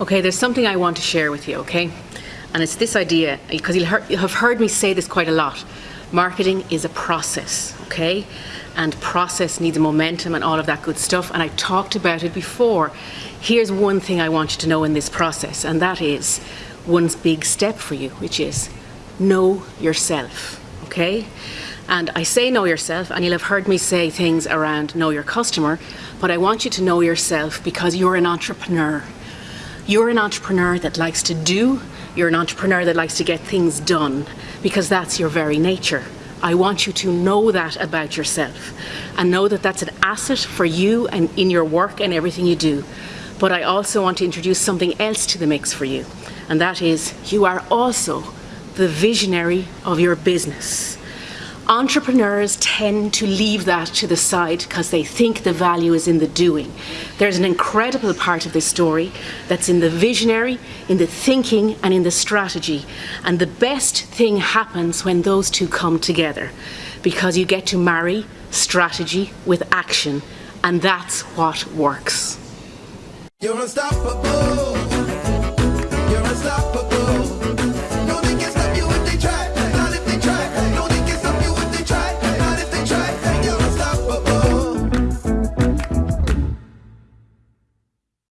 Okay, there's something I want to share with you, okay? And it's this idea, because you'll have heard me say this quite a lot. Marketing is a process, okay? And process needs momentum and all of that good stuff. And I talked about it before. Here's one thing I want you to know in this process, and that is one big step for you, which is know yourself, okay? And I say know yourself, and you'll have heard me say things around know your customer, but I want you to know yourself because you're an entrepreneur. You're an entrepreneur that likes to do, you're an entrepreneur that likes to get things done because that's your very nature. I want you to know that about yourself and know that that's an asset for you and in your work and everything you do. But I also want to introduce something else to the mix for you, and that is you are also the visionary of your business. Entrepreneurs tend to leave that to the side because they think the value is in the doing. There's an incredible part of this story that's in the visionary, in the thinking and in the strategy. And the best thing happens when those two come together because you get to marry strategy with action and that's what works. You're unstoppable.